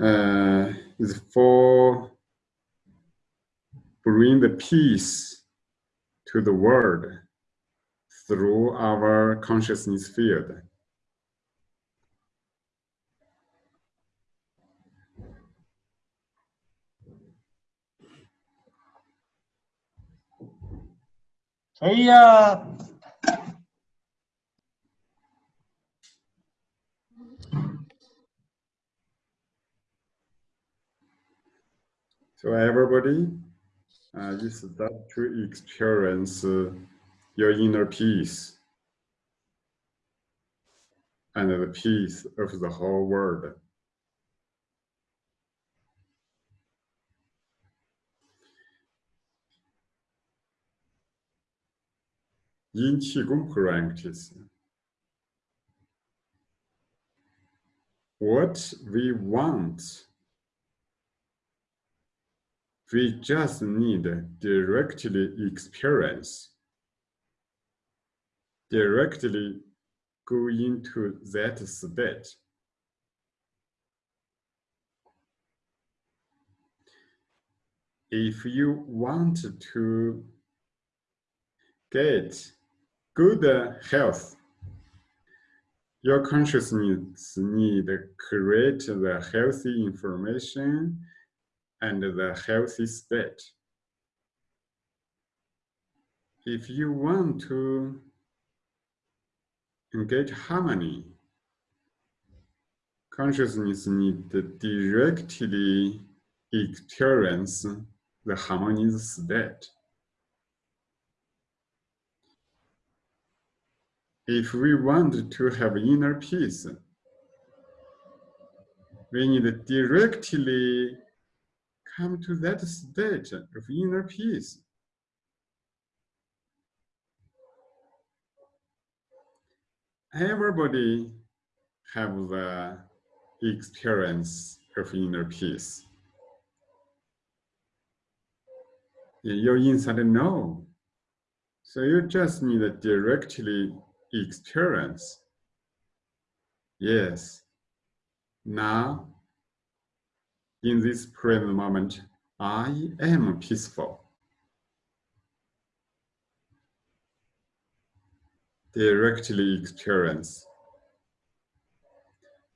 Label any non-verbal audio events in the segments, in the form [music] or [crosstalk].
uh, is for bring the peace to the world through our consciousness field. هي So everybody, uh, you start to experience uh, your inner peace. And the peace of the whole world. In Qigong practice, what we want we just need directly experience, directly go into that state. If you want to get good health. Your consciousness need create the healthy information and the healthy state. If you want to engage harmony, consciousness need directly experience the harmonious state. if we want to have inner peace, we need directly come to that state of inner peace. Everybody have the experience of inner peace. Your inside know. So you just need to directly experience. Yes, now, in this present moment, I am peaceful. Directly experience.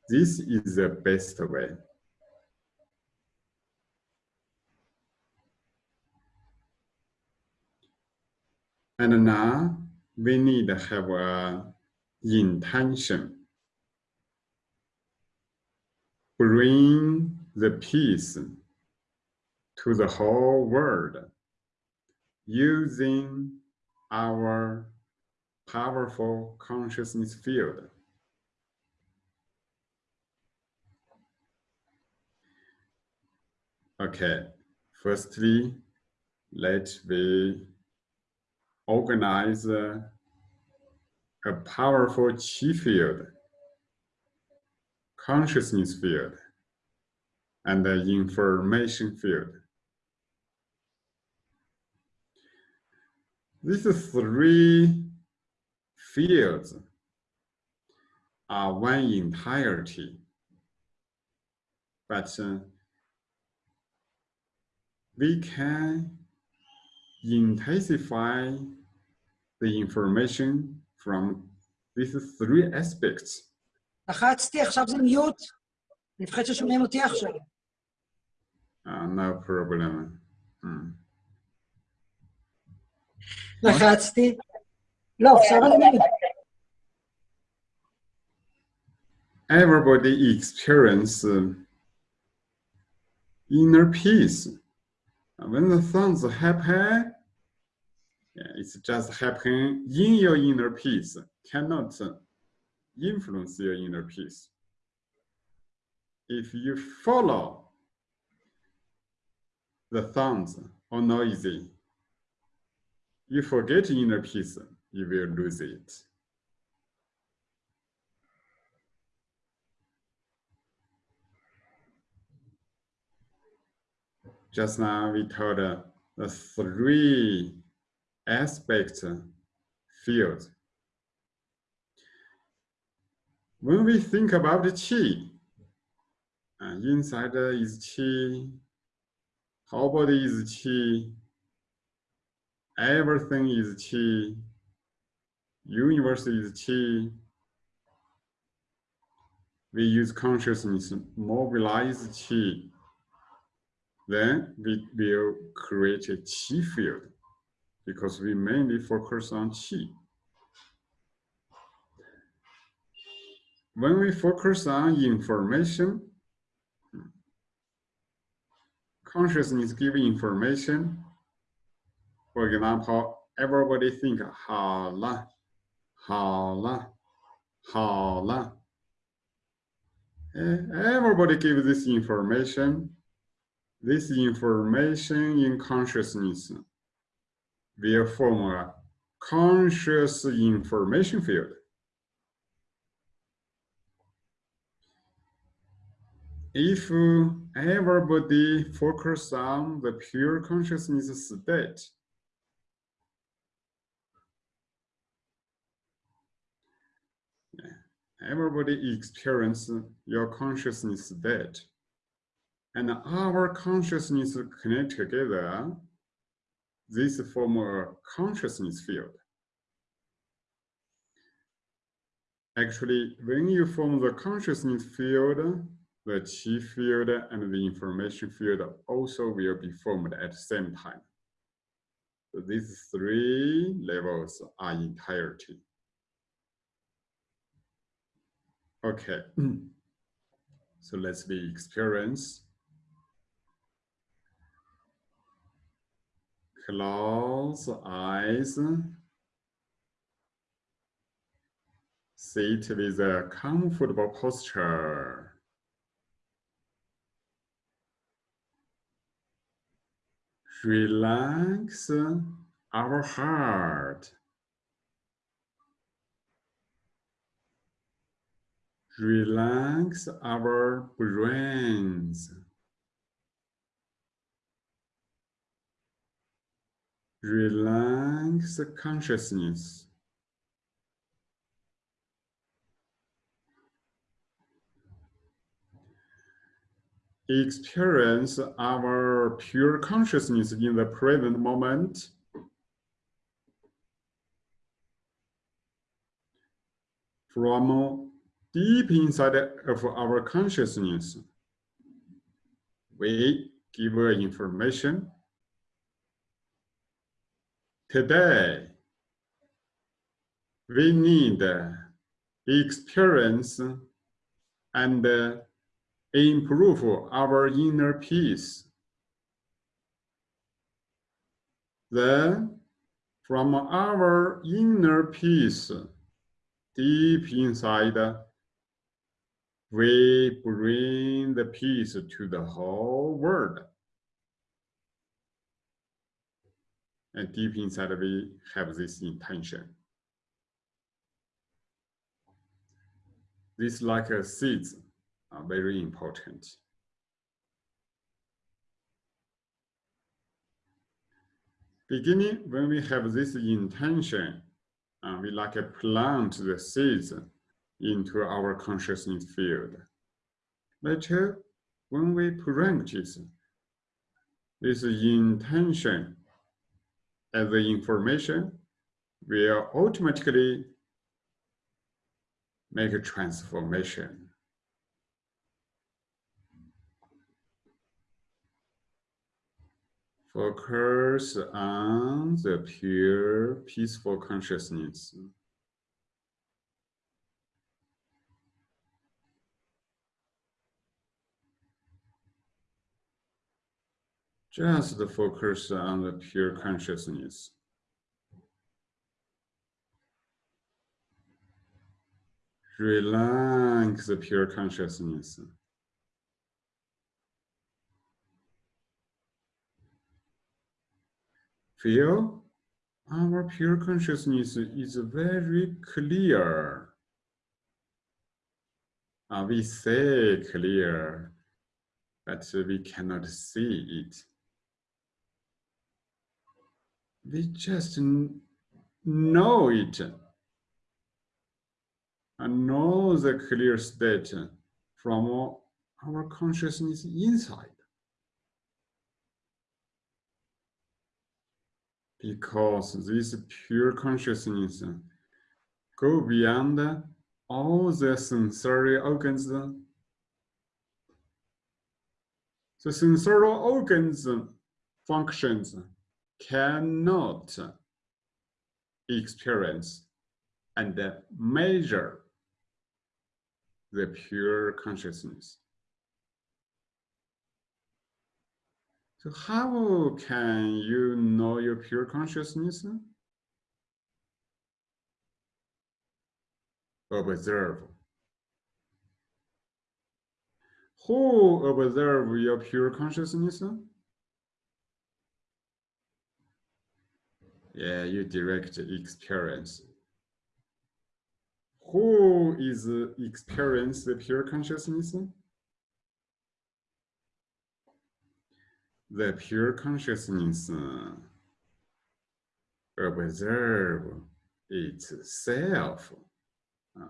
This is the best way. And now we need to have a intention. Bring the peace to the whole world using our powerful consciousness field. Okay, firstly, let me organize a powerful chi field, consciousness field, and the information field. These three fields are one entirety, but uh, we can intensify the information from these three aspects. לחצתי, עכשיו זה מיוט. אני מפחד ששומעים אותי עכשיו. Uh, no problem. Mm. Everybody experience uh, inner peace. When the things happen, yeah, it's just happen in your inner peace, cannot uh, influence your inner peace. If you follow the sounds or noisy, you forget inner peace, you will lose it. Just now we told uh, the three aspect field. When we think about the qi, uh, inside is Qi, whole body is Qi, everything is Qi, universe is Qi. We use consciousness, mobilize Qi. Then we will create a Qi field because we mainly focus on Qi. When we focus on information, consciousness giving information. For example, everybody think 好了,好了,好了. Everybody give this information. This information in consciousness will form a conscious information field. if everybody focus on the pure consciousness state, everybody experience your consciousness state, and our consciousness connect together, this form a consciousness field. Actually, when you form the consciousness field, the qi field and the information field also will be formed at the same time. So these three levels are entirety. Okay, [clears throat] so let's be experience. Close eyes. Sit with a comfortable posture. Relax our heart. Relax our brains. Relax consciousness. Experience our pure consciousness in the present moment. From deep inside of our consciousness, we give information. Today, we need experience and improve our inner peace. Then, from our inner peace, deep inside, we bring the peace to the whole world. And deep inside, we have this intention. This like a seed are very important. Beginning, when we have this intention, uh, we like to plant the seeds into our consciousness field. Later, when we practice this intention as the information will automatically make a transformation. Focus on the pure, peaceful consciousness. Just focus on the pure consciousness. Relax the pure consciousness. Feel our pure consciousness is very clear. Uh, we say clear, but we cannot see it. We just know it. And know the clear state from our consciousness inside. Because this pure consciousness go beyond all the sensory organs. The sensory organs functions cannot experience and measure the pure consciousness. So how can you know your pure consciousness? Observe. Who observe your pure consciousness? Yeah, you direct experience. Who is experience the pure consciousness? The pure consciousness uh, observe itself. Uh.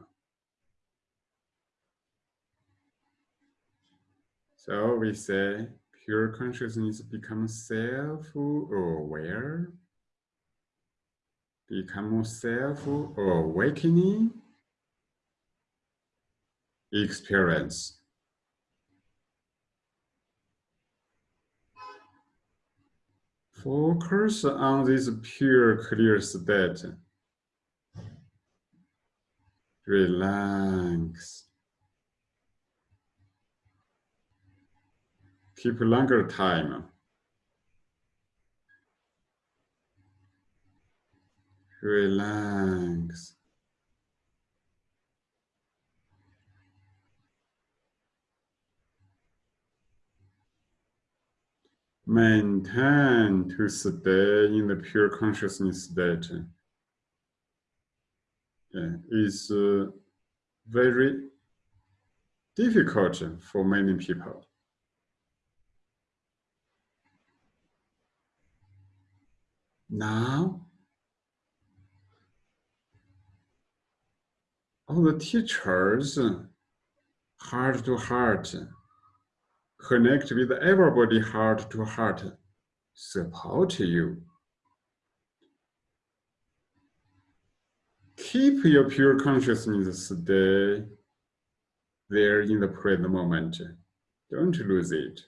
So we say pure consciousness becomes self-aware, become self-awakening experience. Focus on this pure, clear state. Relax. Keep longer time. Relax. Maintain to stay in the pure consciousness state yeah, is uh, very difficult for many people. Now, all the teachers, heart to heart, connect with everybody heart to heart, support you. Keep your pure consciousness stay there in the present moment. Don't lose it.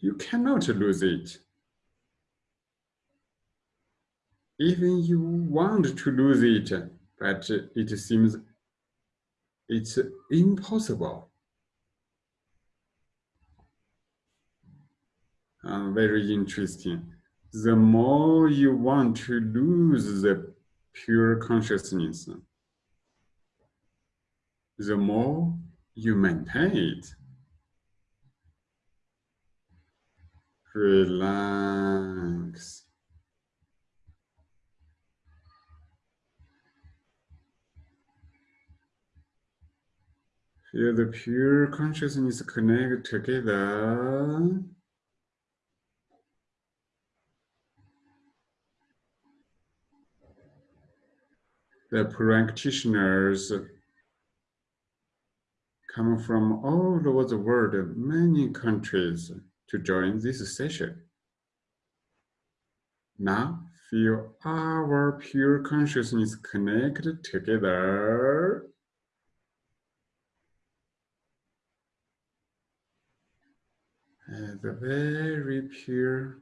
You cannot lose it. Even you want to lose it, but it seems it's impossible. Uh, very interesting. The more you want to lose the pure consciousness, the more you maintain it. Relax. Feel the pure consciousness connect together. The practitioners come from all over the world, many countries to join this session. Now feel our pure consciousness connected together. the very pure,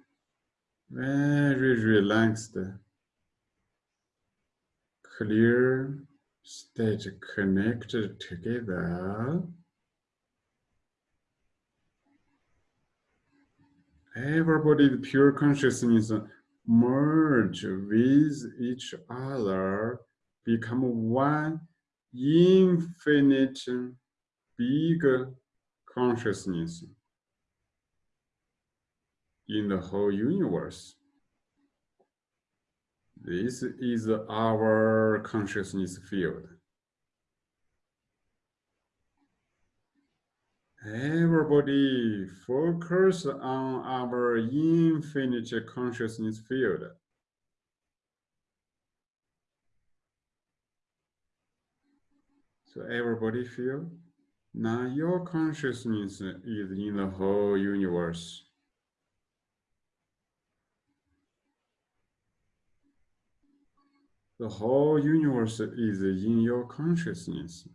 very relaxed clear state connected together. Everybody, pure consciousness merge with each other, become one infinite big consciousness in the whole universe. This is our consciousness field. Everybody focus on our infinite consciousness field. So everybody feel Now your consciousness is in the whole universe. The whole universe is in your consciousness.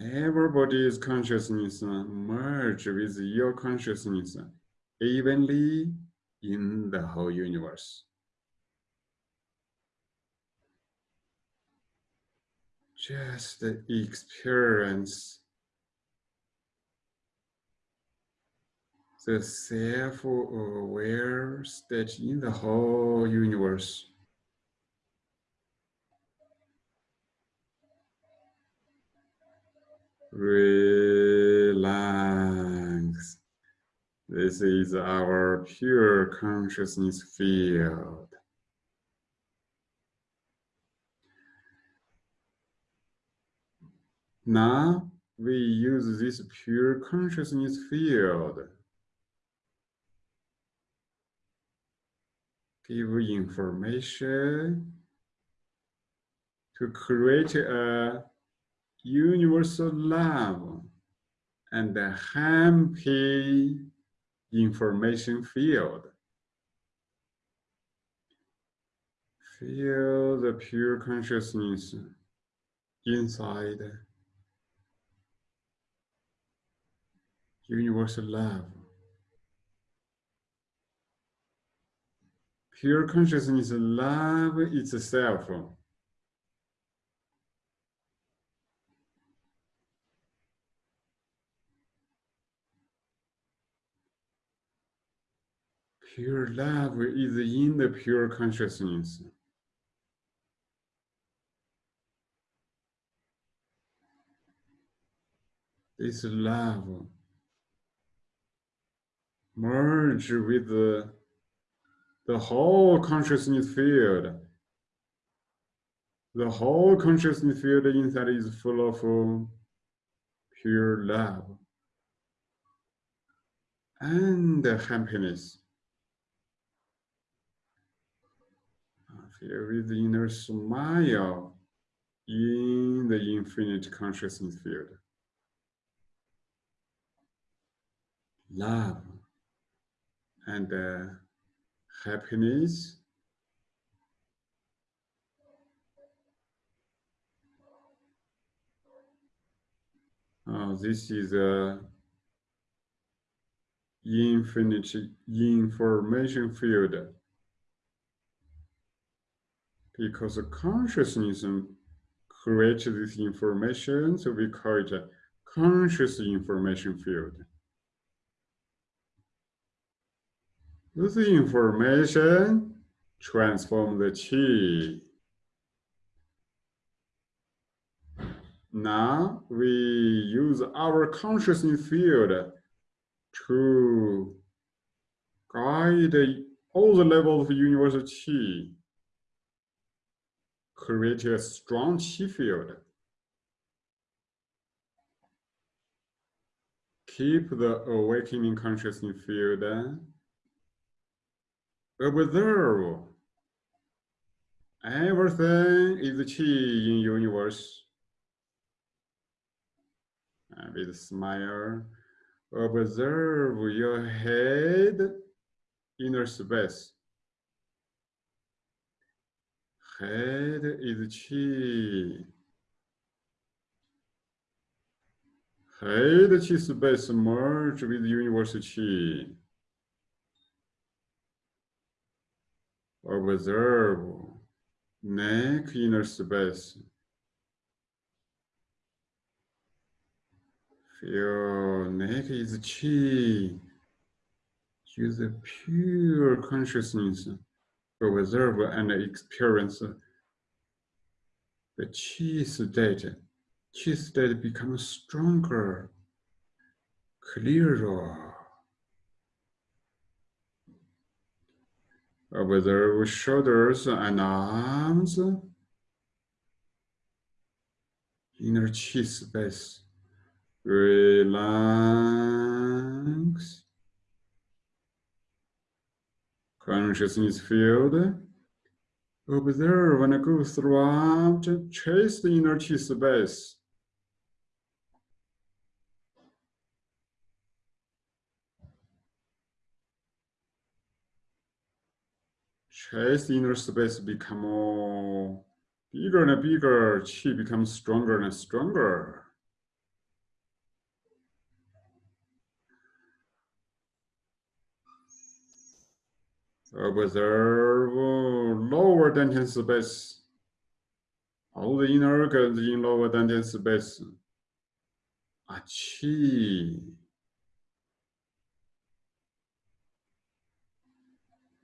Everybody's consciousness merge with your consciousness evenly in the whole universe. Just experience the self-aware uh, state in the whole universe. Relax. This is our pure consciousness field. Now we use this pure consciousness field. Give information to create a universal love and a happy information field. Feel the pure consciousness inside universal love. Pure consciousness love itself. Pure love is in the pure consciousness. This love merge with the, the whole consciousness field. The whole consciousness field inside is full of pure love and happiness. Feel with the inner smile in the infinite consciousness field. Love and uh, happiness. Oh, this is a infinite information field because consciousness creates this information, so we call it a conscious information field. This information transform the chi. Now we use our consciousness field to guide all the levels of universal chi, create a strong chi field. Keep the awakening consciousness field observe everything is chi in universe. And with smile observe your head inner space. Head is chi head chi space merge with universe chi observe neck inner space. Feel neck is chi. Use pure consciousness to observe and experience the chi state. Chi state becomes stronger, clearer. Observe shoulders and arms, inner chi space. Relax. Consciousness field Observe and go throughout, chase the inner chi space. Chase the inner space become more bigger and bigger, chi becomes stronger and stronger. Observe lower dantian space. All the inner organs in lower dantian space are chi.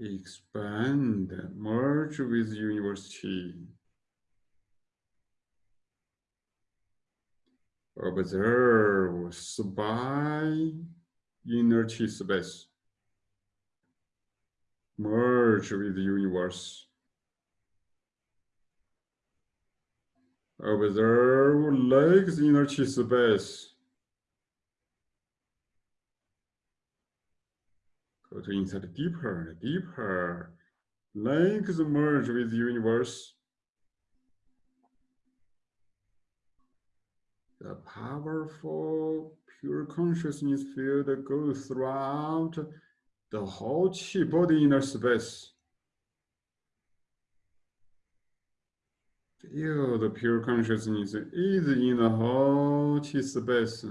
Expand, merge with universe. Observe spy, inner space merge with universe. Observe legs inner space. Go to inside deeper, deeper. Legs merge with the universe. The powerful pure consciousness field goes throughout the whole chi body inner space. Feel the pure consciousness is in the whole chi space.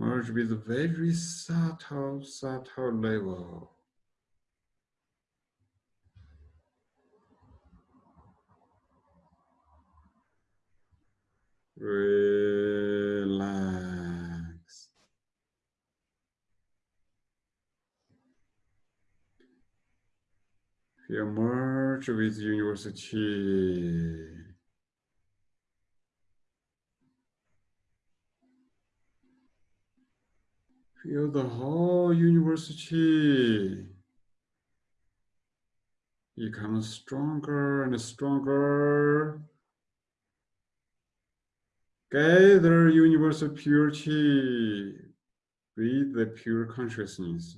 Merge with very subtle, subtle level. Relax. Feel merge with university. Feel the whole university become stronger and stronger. Gather universal purity with the pure consciousness.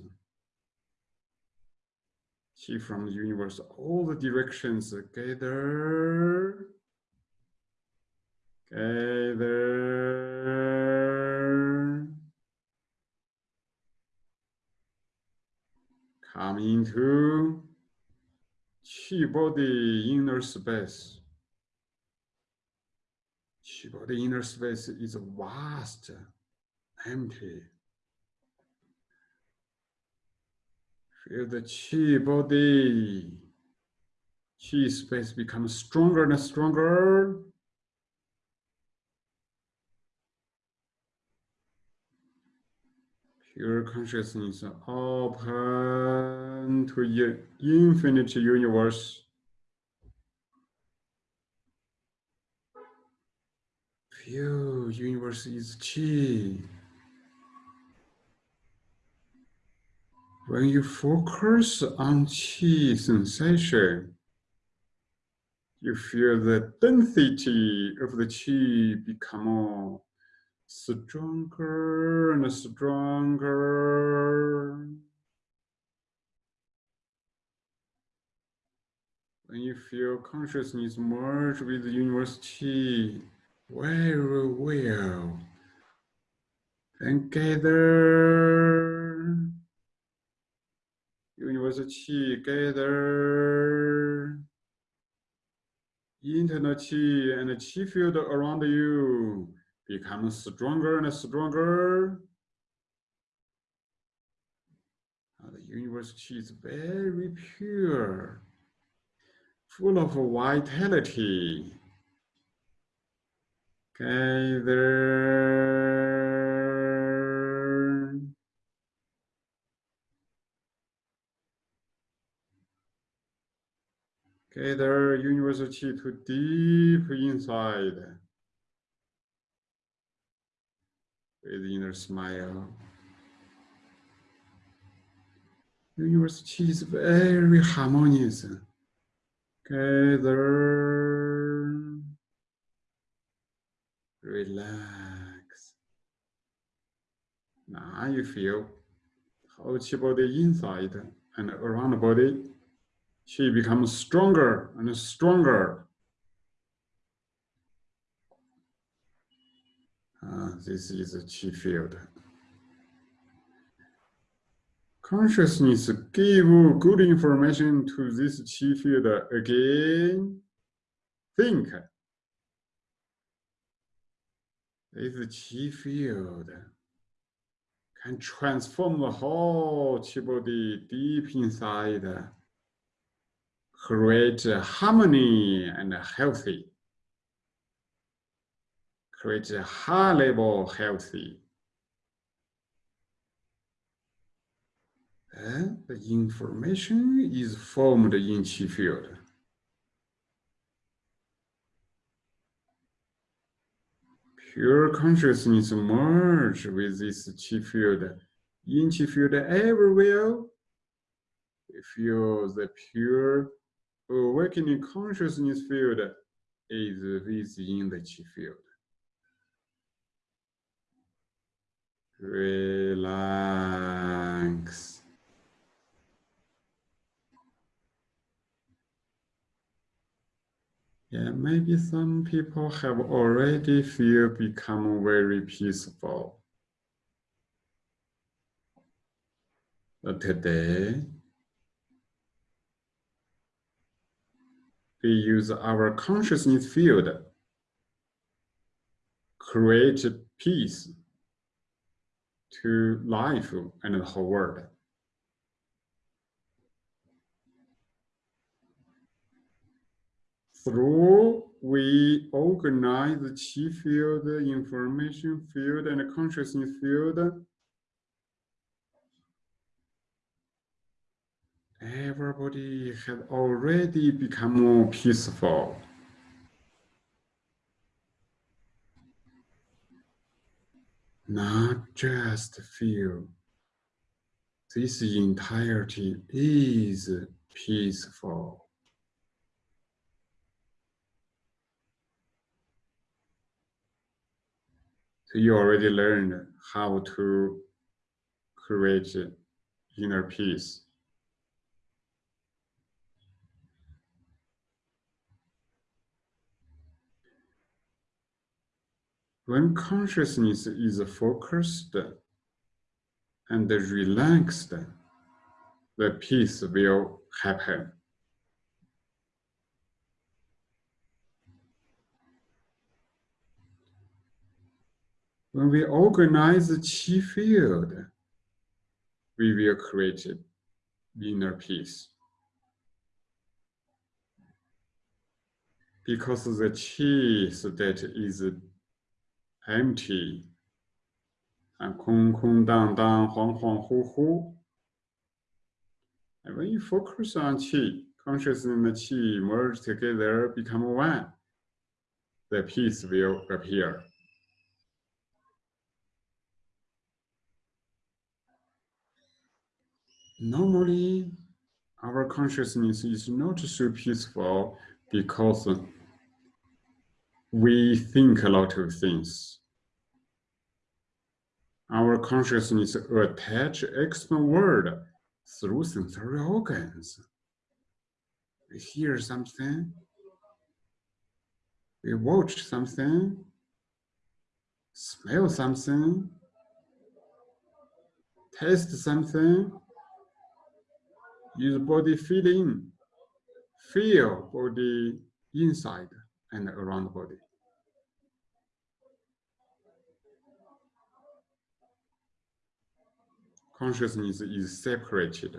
See from the universe, all the directions gather. Gather. Come into chi body inner space. Chi body inner space is vast, empty. Feel the chi body, chi space becomes stronger and stronger. Pure consciousness open to the infinite universe. Feel universe is chi. When you focus on chi sensation, you feel the density of the chi become more stronger and stronger. When you feel consciousness merge with the universe chi very well, universal chi gather. Internal chi and the chi field around you become stronger and stronger. the universe chi is very pure, full of vitality. Gather. Gather universal chi to deep inside. With inner smile. Universe chi uh, is very harmonious. Gather. Relax. Now you feel whole chi body inside and around the body Qi becomes stronger and stronger. Uh, this is a qi field. Consciousness give good information to this chi field again. Think. This chi field can transform the whole qi body deep inside, create harmony and healthy, create a high level healthy. And the information is formed in chi field. pure consciousness merge with this chi field, In chi field everywhere. We feel the pure awakening consciousness field is within the chi field. Relax. Yeah, maybe some people have already feel become very peaceful. But today, we use our consciousness field, create peace to life and the whole world. through we organize the chi field, information field, and consciousness field. Everybody has already become more peaceful. Not just feel. This entirety is peaceful. So you already learned how to create inner peace. When consciousness is focused and relaxed, the peace will happen. When we organize the chi field, we will create inner peace. Because the chi state is empty and 空空荡荡、恍恍惚惚. And when you focus on qi, consciousness and qi merge together, become one, the peace will appear. normally our consciousness is not so peaceful because we think a lot of things. Our consciousness attach external world through sensory organs. We hear something, we watch something, smell something, taste something, use body feeling, feel body inside and around the body. Consciousness is separated.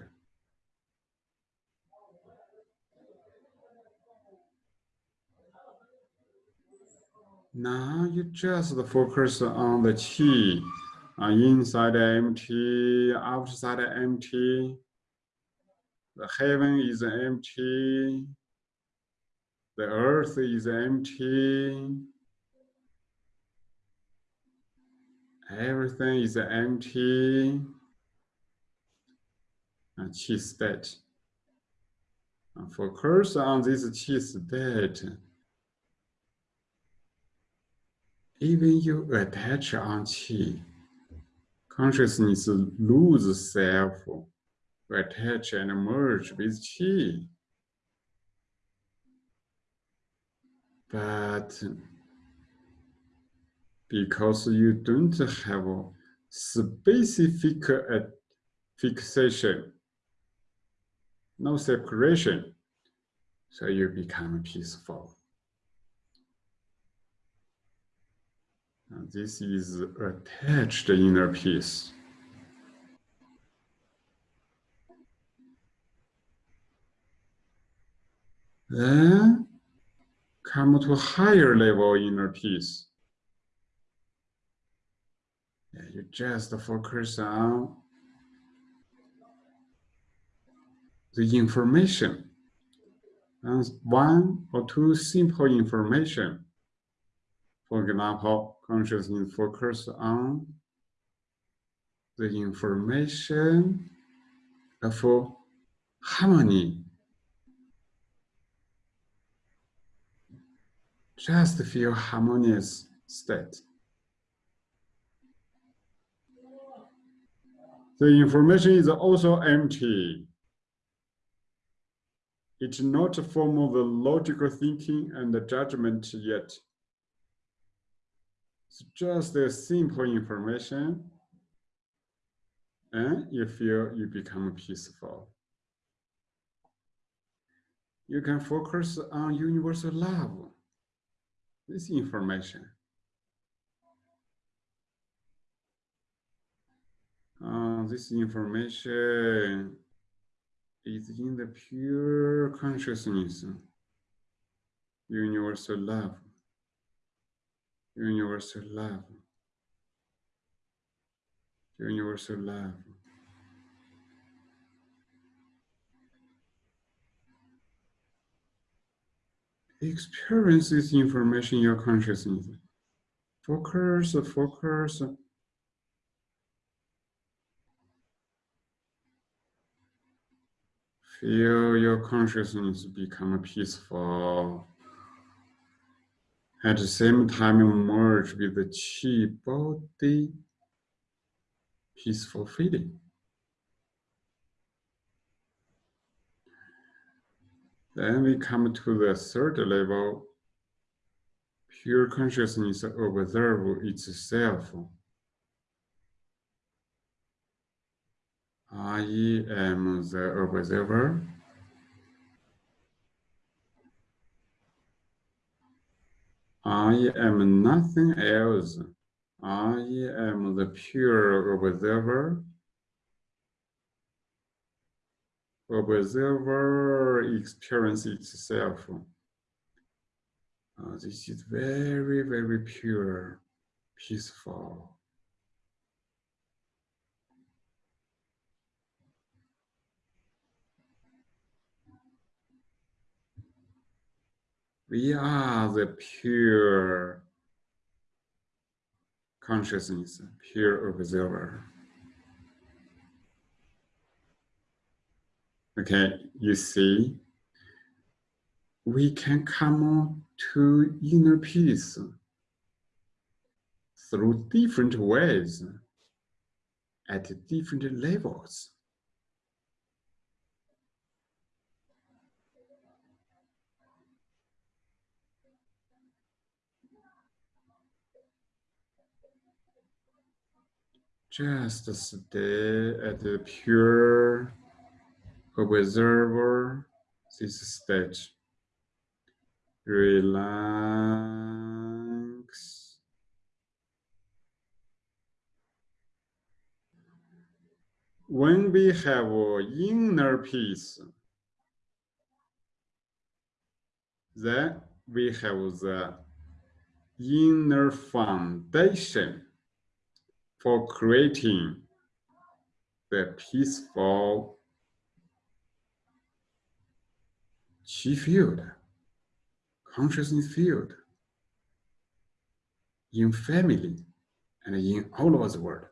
Now you just focus on the chi, uh, inside empty, outside empty. The heaven is empty. The earth is empty. Everything is empty. And chi state. Focus on this chi state. Even you attach on chi, consciousness lose self attach and merge with qi. But because you don't have a specific uh, fixation, no separation, so you become peaceful. And this is attached inner peace. Then come to a higher level inner peace. Yeah, you just focus on the information. And one or two simple information. For example, consciousness focus on the information of harmony just feel harmonious state. The information is also empty. It's not a form of the logical thinking and the judgment yet. It's just a simple information and you feel you become peaceful. You can focus on universal love this information. Uh, this information is in the pure consciousness, universal love, universal love, universal love. Experience this information in your consciousness. Focus, focus. Feel your consciousness become peaceful. At the same time, merge with the chi body, peaceful feeling. Then we come to the third level, pure consciousness observe itself. I am the observer. I am nothing else. I am the pure observer. Observer experience itself. Uh, this is very, very pure, peaceful. We are the pure consciousness, pure observer. Okay, you see, we can come to inner peace through different ways at different levels. Just stay at the pure observer this stage. Relax. When we have inner peace, then we have the inner foundation for creating the peaceful chi field, consciousness field, in family and in all over the world.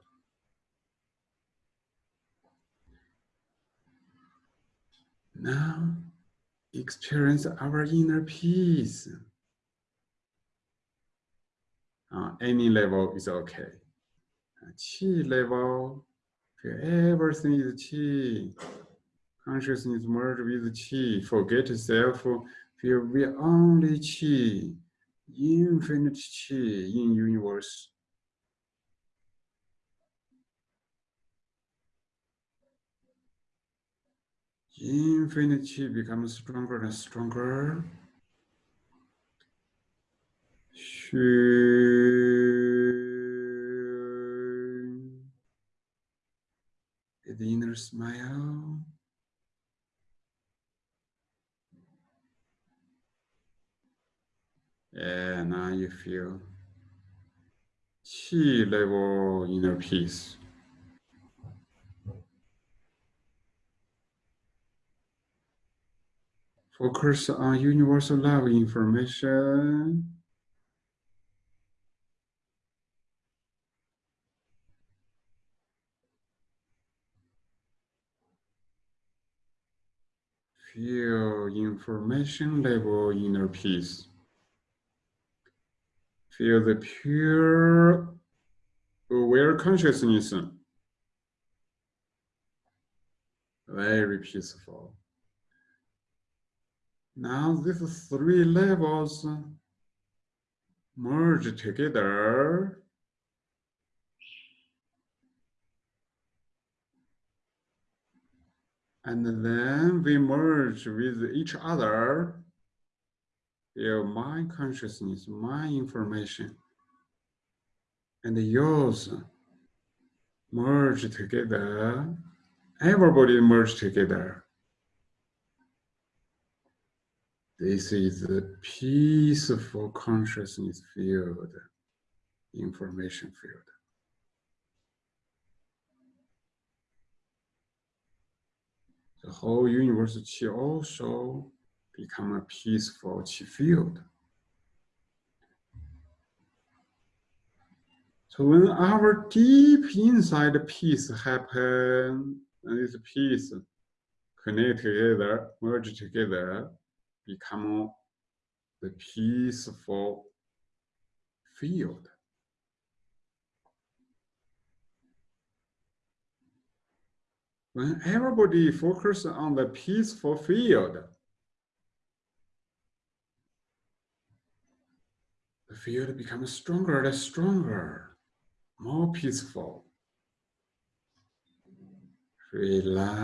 Now, experience our inner peace. Uh, any level is okay. Qi level, everything is qi consciousness merge with qi, forget self, feel we only qi, infinite chi in universe. Infinite chi becomes stronger and stronger. She, the inner smile. And now you feel chi level inner peace. Focus on universal love information. Feel information level inner peace. Feel the pure aware consciousness. Very peaceful. Now these three levels merge together. And then we merge with each other. Your mind consciousness, mind information, and yours merge together. Everybody merge together. This is the peaceful consciousness field, information field. The whole universe also become a peaceful field. So when our deep inside peace happen, and this peace connect together, merge together, become the peaceful field. When everybody focus on the peaceful field, the field becomes stronger and stronger, more peaceful. Relax.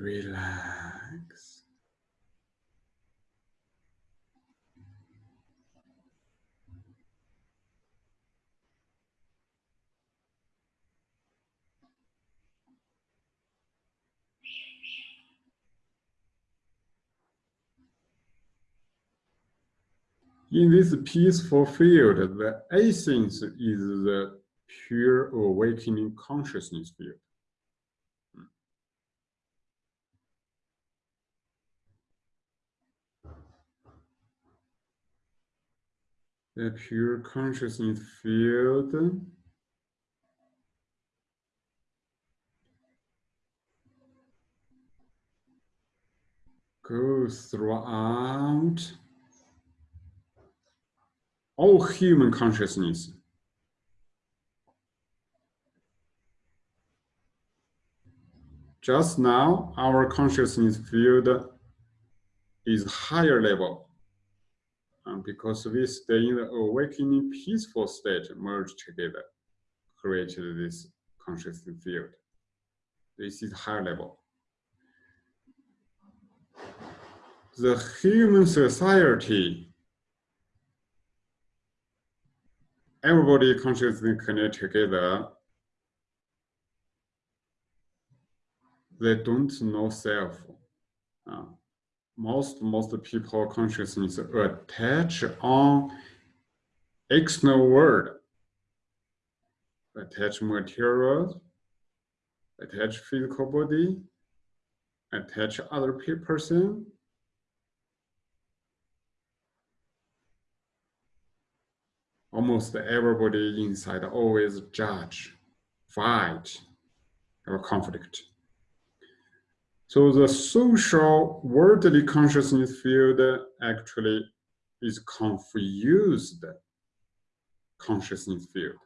Relax. In this peaceful field, the essence is the pure awakening consciousness field. The pure consciousness field goes throughout all human consciousness. Just now, our consciousness field is higher level um, because we stay in the awakening peaceful state merged together, created this consciousness field. This is higher level. The human society everybody consciously connect together, they don't know self. Uh, most most people consciousness attach on external world, attach materials, attach physical body, attach other person, almost everybody inside always judge, fight, or conflict. So the social worldly consciousness field actually is confused consciousness field.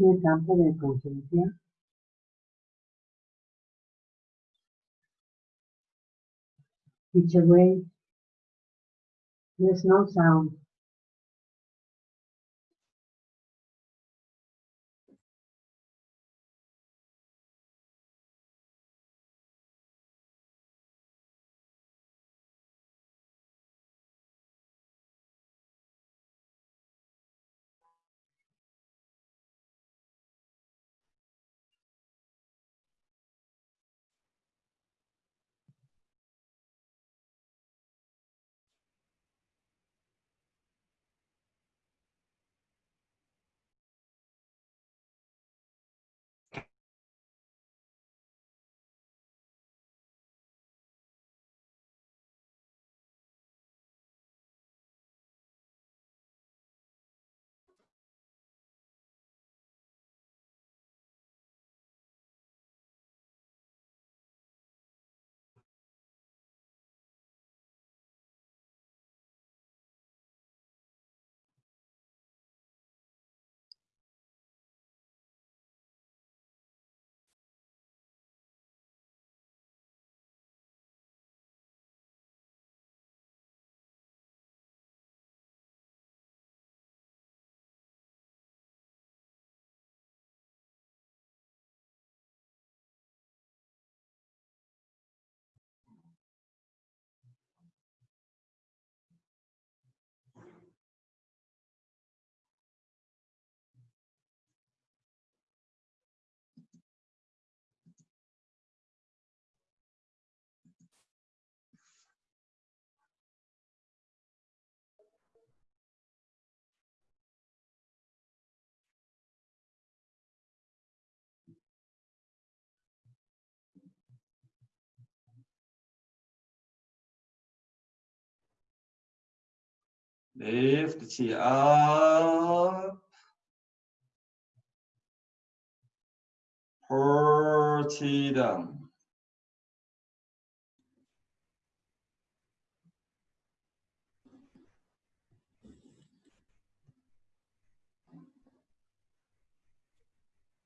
De campo de conciencia. There's no sound. Lift the chin up. Pull chi down.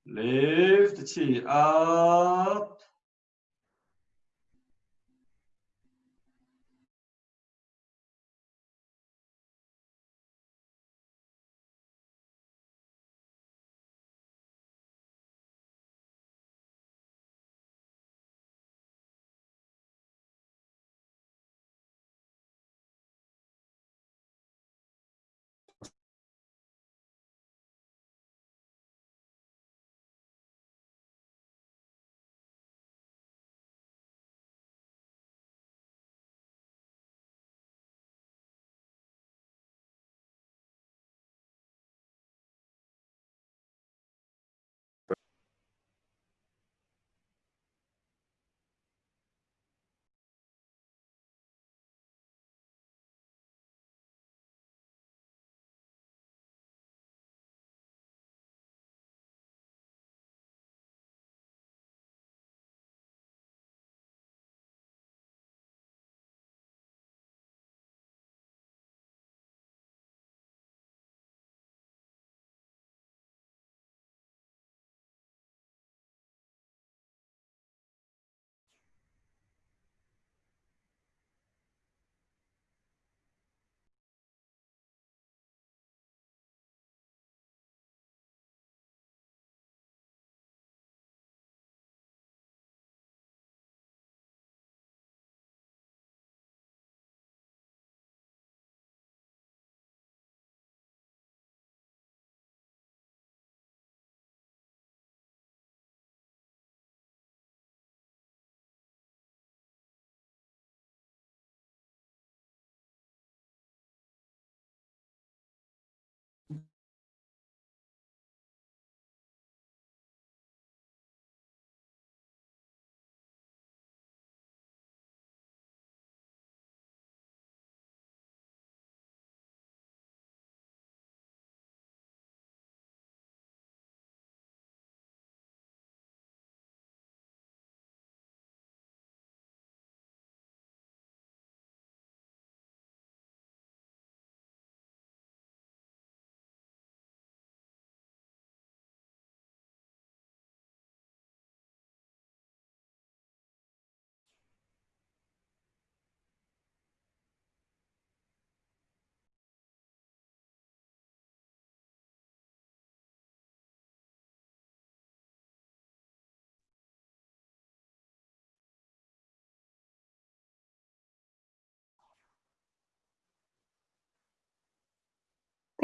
Lift the chin up.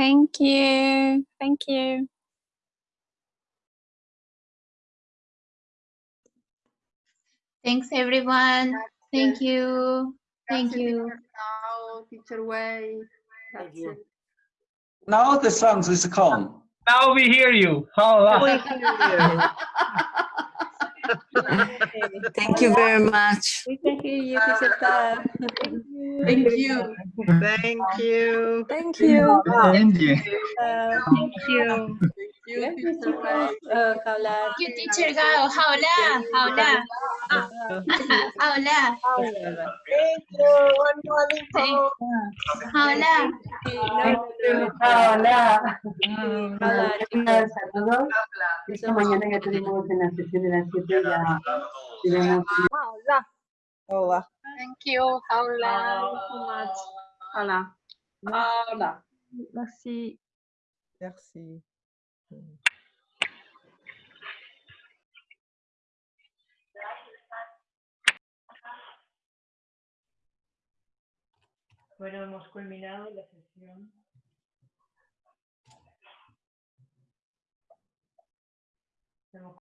Thank you. Thank you. Thanks, everyone. Thank you. Thank you. teacher Ciao, teacher Wei. Grazie. Now the sound is gone. Now we hear you. Hola. [laughs] [laughs] Thank you very much. We can hear you, teacher Ta. Thank you. Thank you. Thank you. Thank you. Thank you. Thank you, teacher Wei. Uh, Paula. You teacher Gao, Hola, Hola, Hola, Thank you. One more Thank- Hola. Hola. Hola, Gracias a todos. Esta mañana ya tenemos en la sesión de las 7 ya tenemos Hola. Thank you, Hola. Hola. Hola. Merci. Merci. Bueno, hemos culminado la sesión.